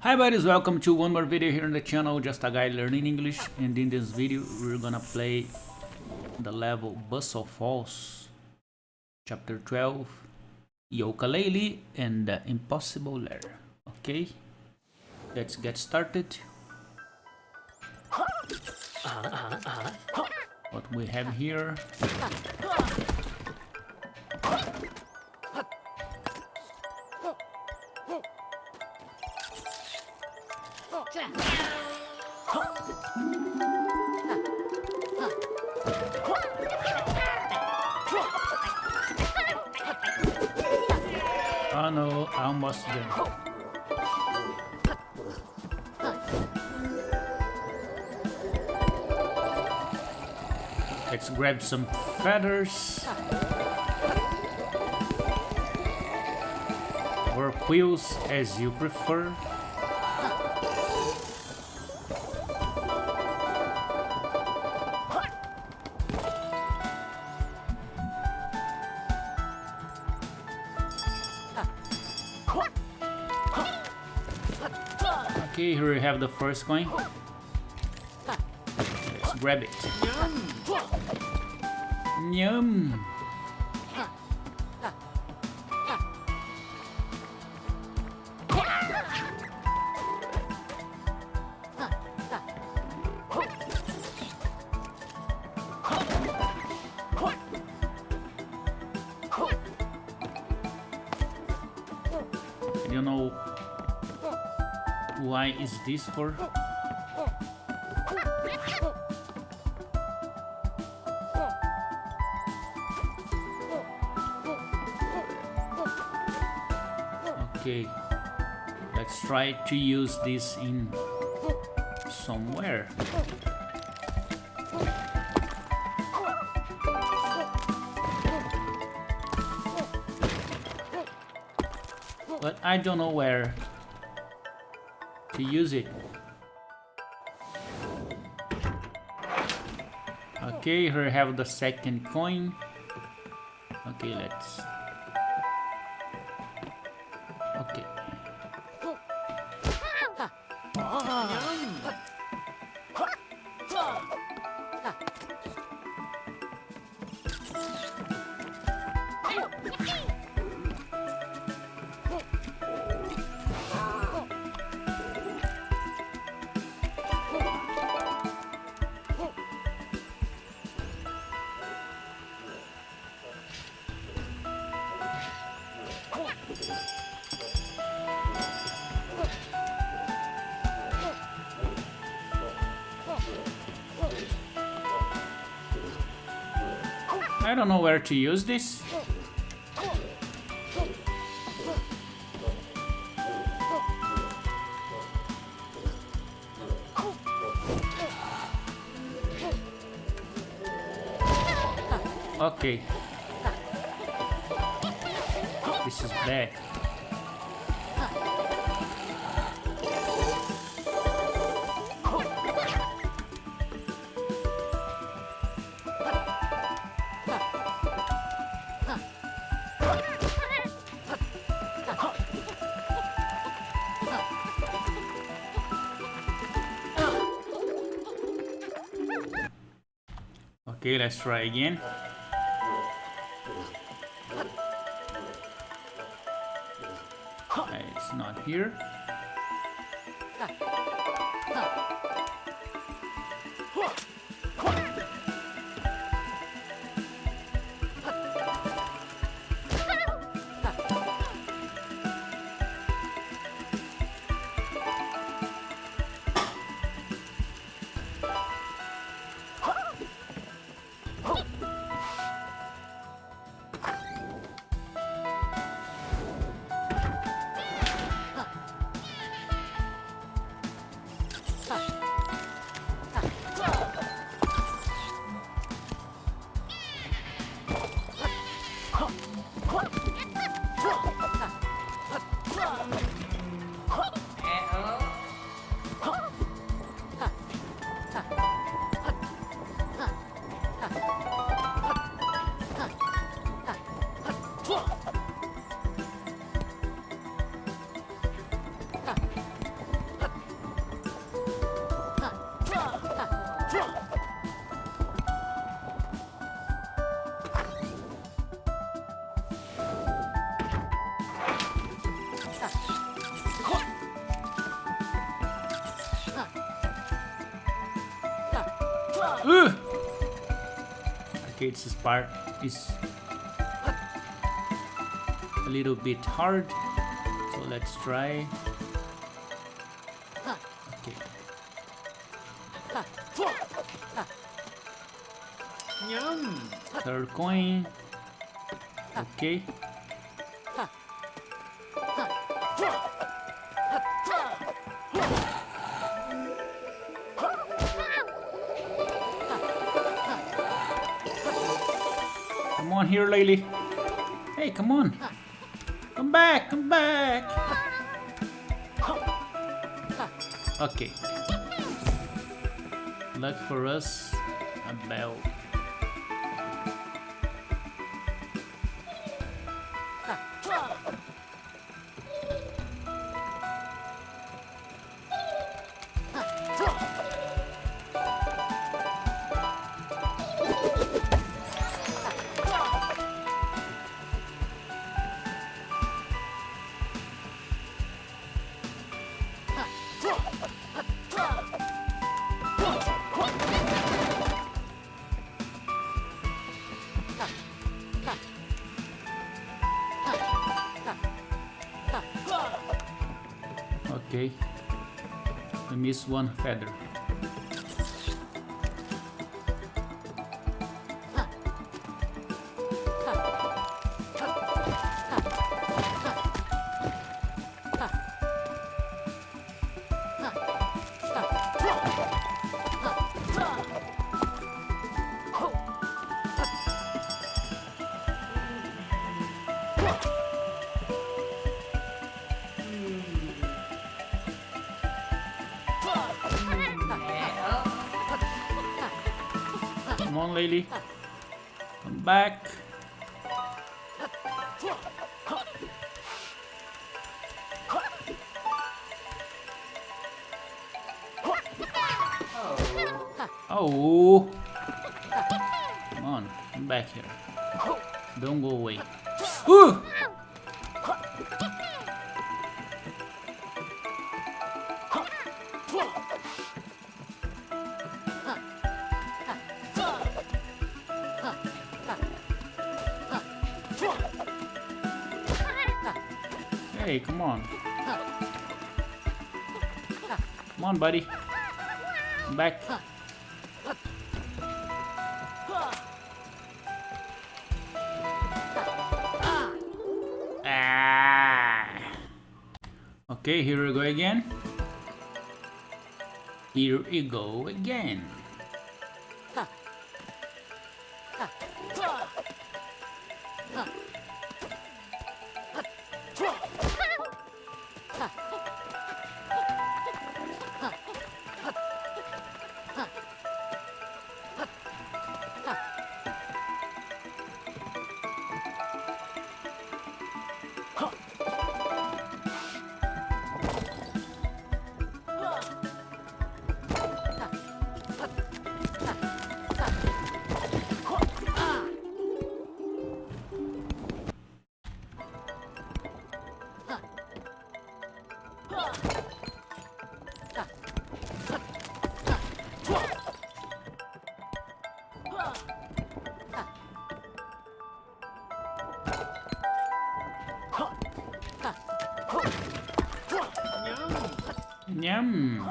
Hi buddies, welcome to one more video here on the channel, just a guy learning English and in this video we're gonna play the level Bustle Falls chapter 12 Yooka-Laylee and the Impossible Lair. Okay, let's get started. What we have here almost did. Let's grab some feathers. Or quills as you prefer. Okay, here we have the first coin. Let's grab it. Yum! I why is this for? Okay, let's try to use this in somewhere. But I don't know where to use it. Okay, here have the second coin. Okay, let's... I don't know where to use this. Okay. This is bad. Okay, let's try again. Okay, it's not here. Okay, this part is a little bit hard. So let's try. Okay. Third coin. Okay. On here, Laylee. Hey, come on. Come back, come back. Okay. Luck for us, a bell. Okay. I missed one feather. Come on, lady. Come back. Oh. Come on, come back here. Don't go away. Ooh! Hey, come on. Come on, buddy. Back. Ah. Okay, here we go again. Here we go again. Yum.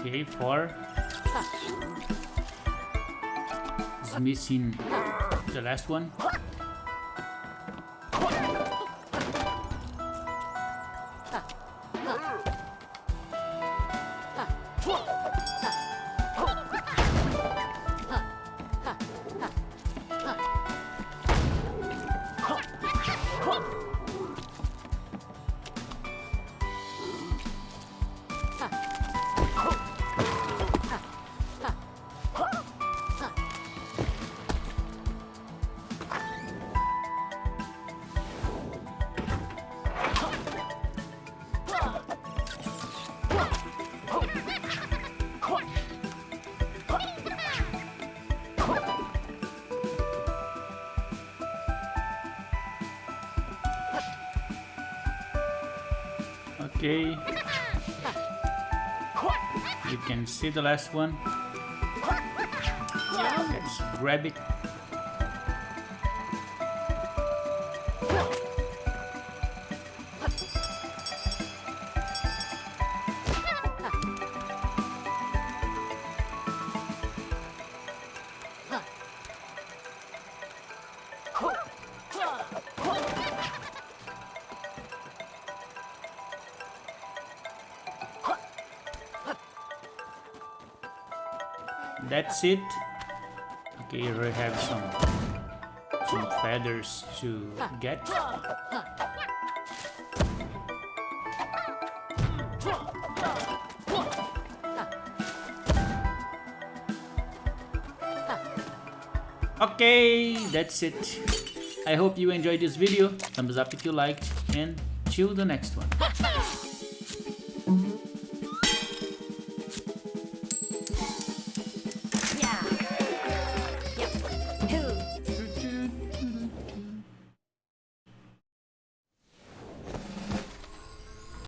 Okay, four. Is missing the last one. Okay. You can see the last one. Let's grab it. That's it. Okay, here we have some some feathers to get. Okay, that's it. I hope you enjoyed this video. Thumbs up if you liked and till the next one.